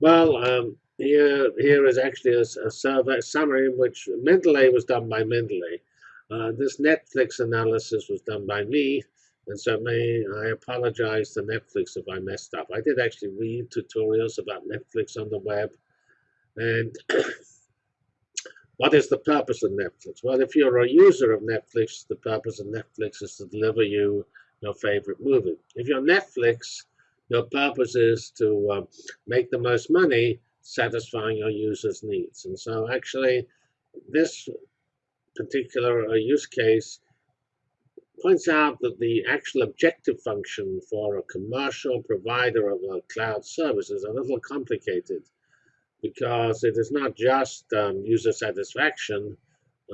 Well, um, here here is actually a, a survey summary in which Mendeley was done by Mendeley. Uh, this Netflix analysis was done by me, and so may I apologize to Netflix if I messed up. I did actually read tutorials about Netflix on the web, and what is the purpose of Netflix? Well, if you're a user of Netflix, the purpose of Netflix is to deliver you your favorite movie. If you're Netflix, your purpose is to uh, make the most money satisfying your users' needs. And so actually, this particular uh, use case points out that the actual objective function for a commercial provider of a cloud service is a little complicated because it is not just um, user satisfaction.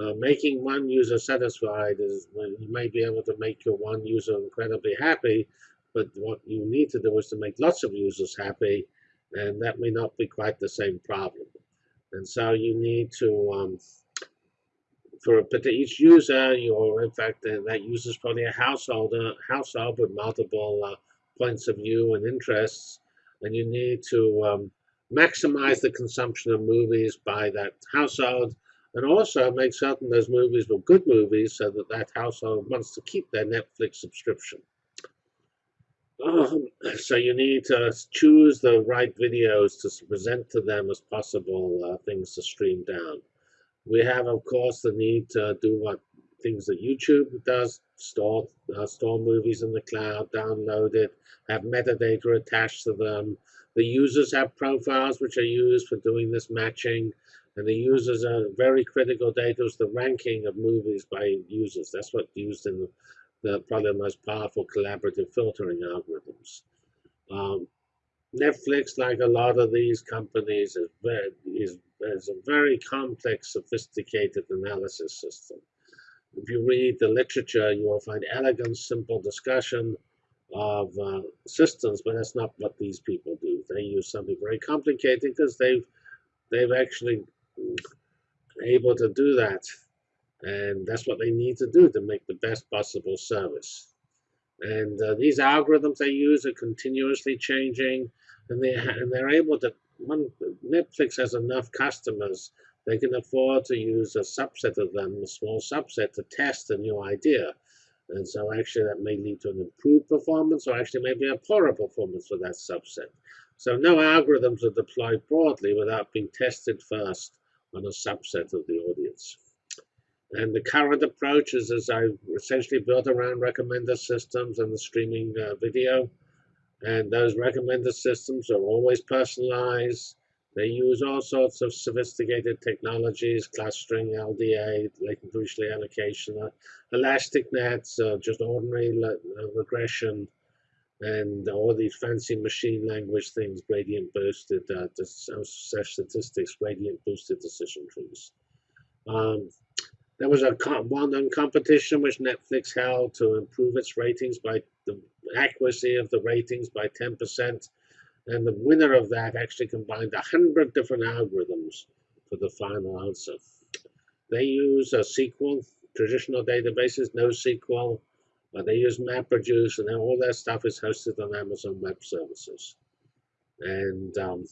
Uh, making one user satisfied is when you may be able to make your one user incredibly happy, but what you need to do is to make lots of users happy, and that may not be quite the same problem. And so you need to, um, for each user, you're in fact, that user is probably a household, household with multiple uh, points of view and interests, and you need to um, maximize the consumption of movies by that household, and also make certain those movies were good movies so that that household wants to keep their Netflix subscription. Um, so you need to choose the right videos to present to them as possible uh, things to stream down. We have, of course, the need to do what things that YouTube does, store, uh, store movies in the cloud, download it, have metadata attached to them. The users have profiles which are used for doing this matching, and the users are very critical data is the ranking of movies by users. That's what's used in the probably the most powerful collaborative filtering algorithms. Um, Netflix, like a lot of these companies, is, very, is, is a very complex, sophisticated analysis system. If you read the literature, you will find elegant, simple discussion of uh, systems, but that's not what these people do. They use something very complicated because they've they've actually able to do that and that's what they need to do to make the best possible service. And uh, these algorithms they use are continuously changing, and they and they're able to. When Netflix has enough customers, they can afford to use a subset of them, a small subset, to test a new idea. And so actually that may lead to an improved performance or actually maybe a poorer performance for that subset. So no algorithms are deployed broadly without being tested first on a subset of the audience. And the current approach is as I essentially built around recommender systems and the streaming uh, video. And those recommender systems are always personalized. They use all sorts of sophisticated technologies, clustering, LDA, latent Dirichlet allocation, uh, elastic nets, uh, just ordinary uh, regression, and all these fancy machine language things, gradient boosted uh, statistics, gradient boosted decision trees. Um, there was a well-known competition which Netflix held to improve its ratings by the accuracy of the ratings by 10%. And the winner of that actually combined 100 different algorithms for the final answer. They use a SQL, traditional databases, NoSQL. Uh, they use MapReduce, and all their stuff is hosted on Amazon Web Services. And um,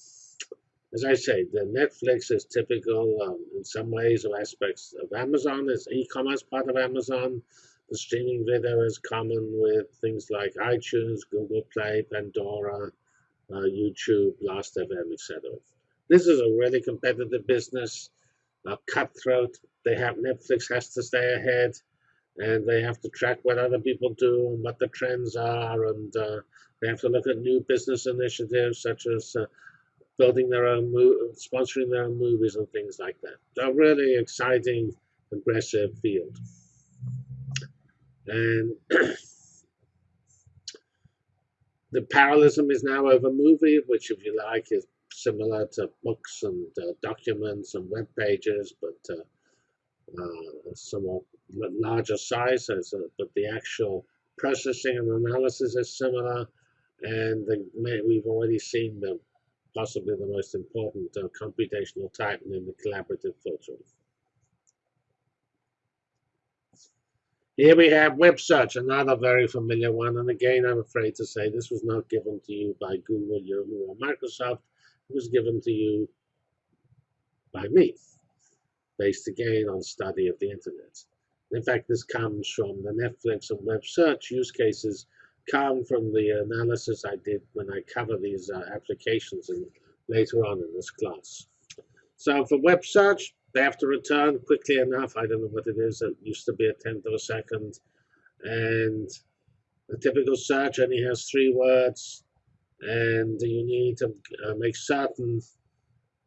as I say, the Netflix is typical um, in some ways or aspects of Amazon. It's e-commerce part of Amazon. The streaming video is common with things like iTunes, Google Play, Pandora, uh, YouTube, Last.fm, etc. This is a really competitive business, uh, cutthroat. They have Netflix has to stay ahead, and they have to track what other people do and what the trends are, and uh, they have to look at new business initiatives such as uh, building their own, sponsoring their own movies and things like that. So really exciting, aggressive field. And the parallelism is now over movie, which if you like is similar to books and uh, documents and web pages, but uh, uh, somewhat larger size, a, but the actual processing and analysis is similar. And the, we've already seen the possibly the most important uh, computational type in the collaborative filtering. Here we have web search, another very familiar one. And again, I'm afraid to say this was not given to you by Google, Yahoo, or Microsoft. It was given to you by me, based again on study of the internet. In fact, this comes from the Netflix and web search use cases come from the analysis I did when I cover these uh, applications in, later on in this class. So for web search, they have to return quickly enough. I don't know what it is. It used to be a tenth of a second. And a typical search only has three words. And you need to uh, make certain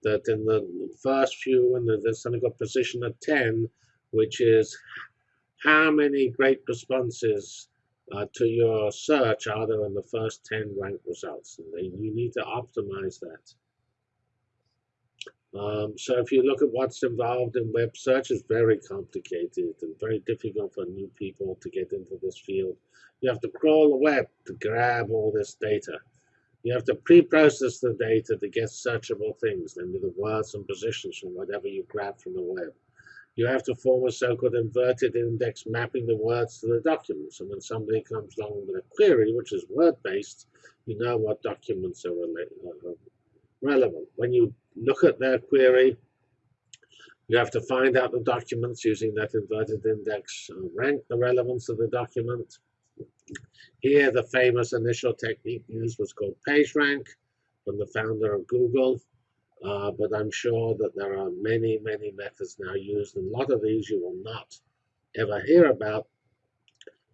that in the first few, and there's something called precision at 10, which is how many great responses uh, to your search there in the first 10 ranked results. And you need to optimize that. Um, so if you look at what's involved in web search, it's very complicated and very difficult for new people to get into this field. You have to crawl the web to grab all this data. You have to pre-process the data to get searchable things, namely the words and positions from whatever you grab from the web. You have to form a so-called inverted index mapping the words to the documents. And when somebody comes along with a query, which is word-based, you know what documents are uh, relevant. When you look at their query. You have to find out the documents using that inverted index, uh, rank the relevance of the document. Here, the famous initial technique used was called PageRank from the founder of Google. Uh, but I'm sure that there are many, many methods now used, and a lot of these you will not ever hear about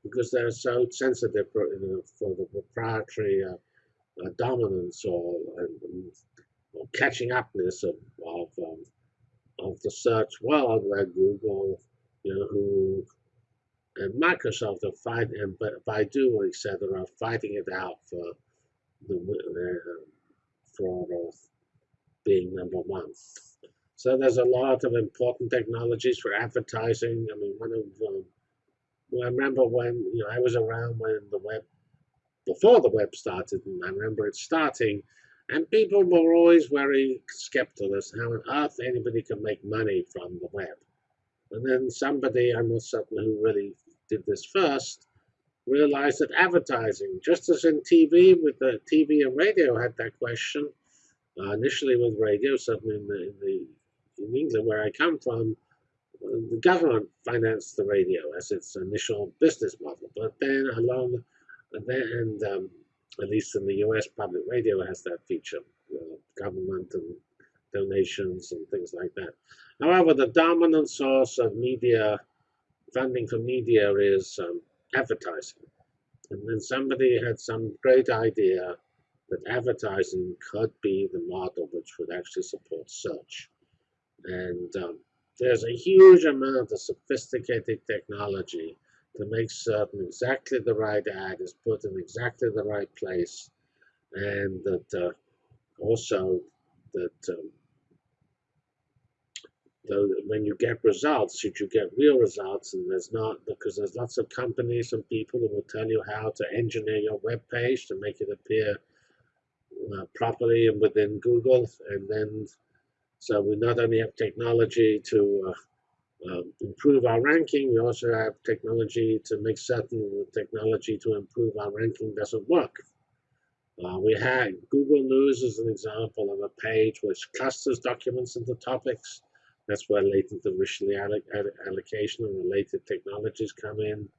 because they're so sensitive for, you know, for the proprietary uh, uh, dominance or catching upness of of, um, of the search world where Google, you know, who and Microsoft are fighting, and Baidu, etc., are fighting it out for the uh, for being number one. So there's a lot of important technologies for advertising. I mean, one of um, well, I remember when you know I was around when the web before the web started, and I remember it starting and people were always very skeptical as how on earth anybody can make money from the web. And then somebody, I'm not certain who really did this first, realized that advertising, just as in TV, with the TV and radio had that question, uh, initially with radio, certainly in, the, in, the, in England where I come from, the government financed the radio as its initial business model. But then along, and, then, um, at least in the US, public radio has that feature, uh, government and donations and things like that. However, the dominant source of media, funding for media is um, advertising. And then somebody had some great idea that advertising could be the model which would actually support search. And um, there's a huge amount of sophisticated technology to make certain exactly the right ad is put in exactly the right place and that uh, also that um, when you get results, should you get real results, and there's not, because there's lots of companies and people who will tell you how to engineer your web page to make it appear uh, properly and within Google, and then so we not only have technology to uh, um, improve our ranking. We also have technology to make certain the technology to improve our ranking doesn't work. Uh, we had Google News as an example of a page which clusters documents into topics. That's where latent Dirichlet allocation and related technologies come in.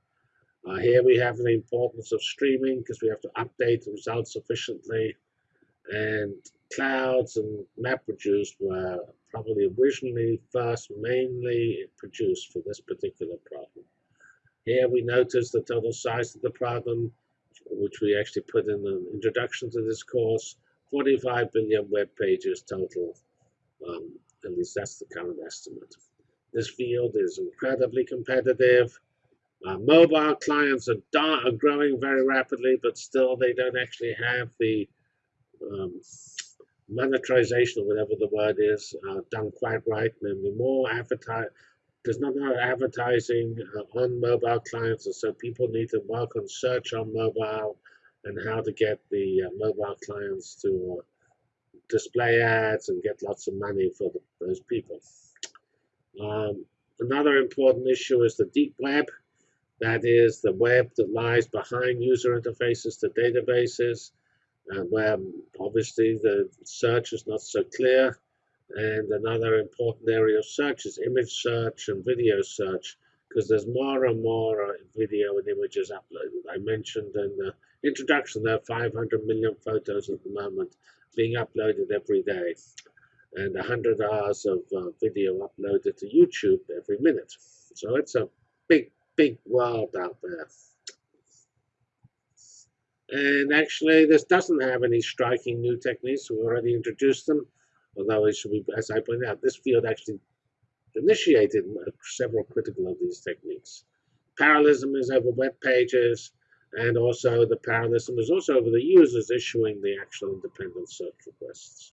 Uh, here we have the importance of streaming because we have to update the results efficiently. And clouds and MapReduce were probably originally first mainly produced for this particular problem. Here we notice the total size of the problem, which we actually put in the introduction to this course, 45 billion web pages total. Um, at least that's the current estimate. This field is incredibly competitive. Uh, mobile clients are, are, growing very rapidly, but still they don't actually have the um, monetization, or whatever the word is, uh, done quite right. Namely, more advertise. There's not enough advertising uh, on mobile clients, and so people need to work on search on mobile and how to get the uh, mobile clients to uh, display ads and get lots of money for the, those people. Um, another important issue is the deep web. That is the web that lies behind user interfaces to databases. Uh, where obviously the search is not so clear. And another important area of search is image search and video search, because there's more and more uh, video and images uploaded. I mentioned in the introduction there are 500 million photos at the moment being uploaded every day, and 100 hours of uh, video uploaded to YouTube every minute. So it's a big, big world out there. And actually, this doesn't have any striking new techniques. We already introduced them, although it should be, as I pointed out, this field actually initiated several critical of these techniques. Parallelism is over web pages, and also the parallelism is also over the users issuing the actual independent search requests.